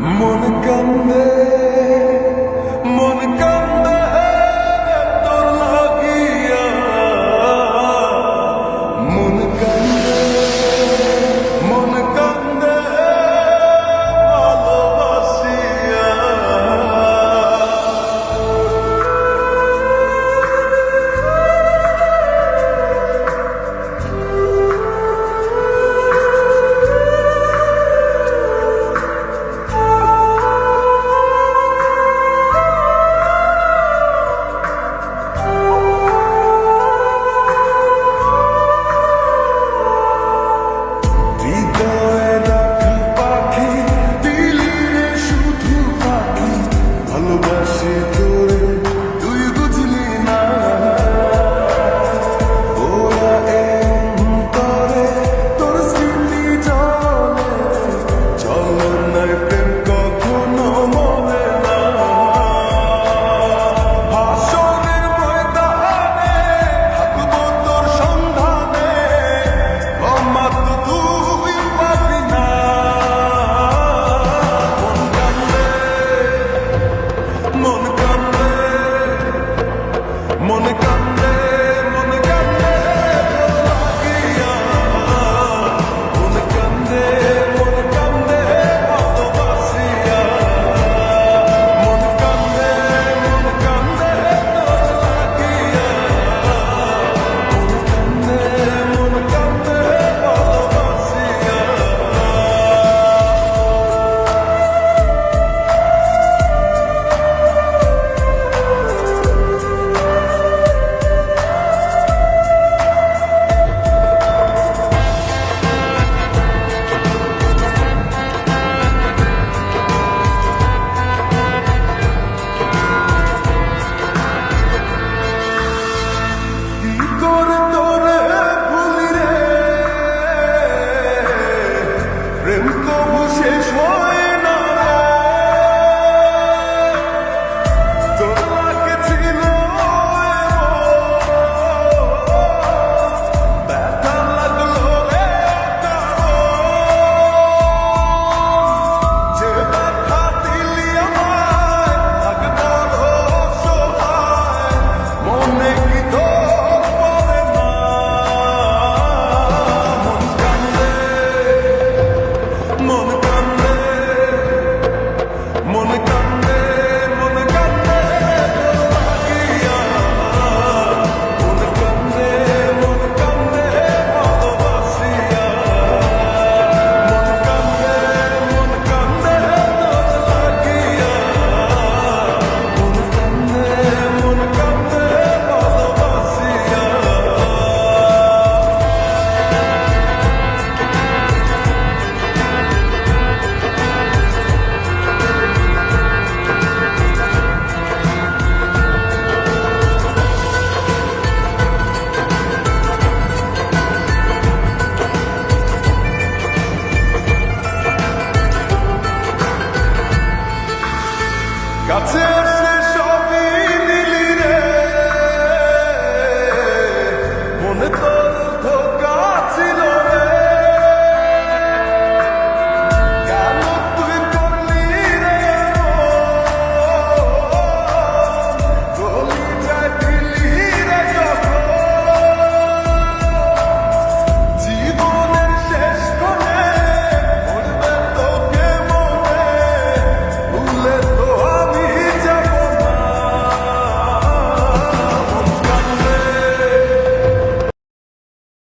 Monica May. 人们都不嫌弃 Godzilla!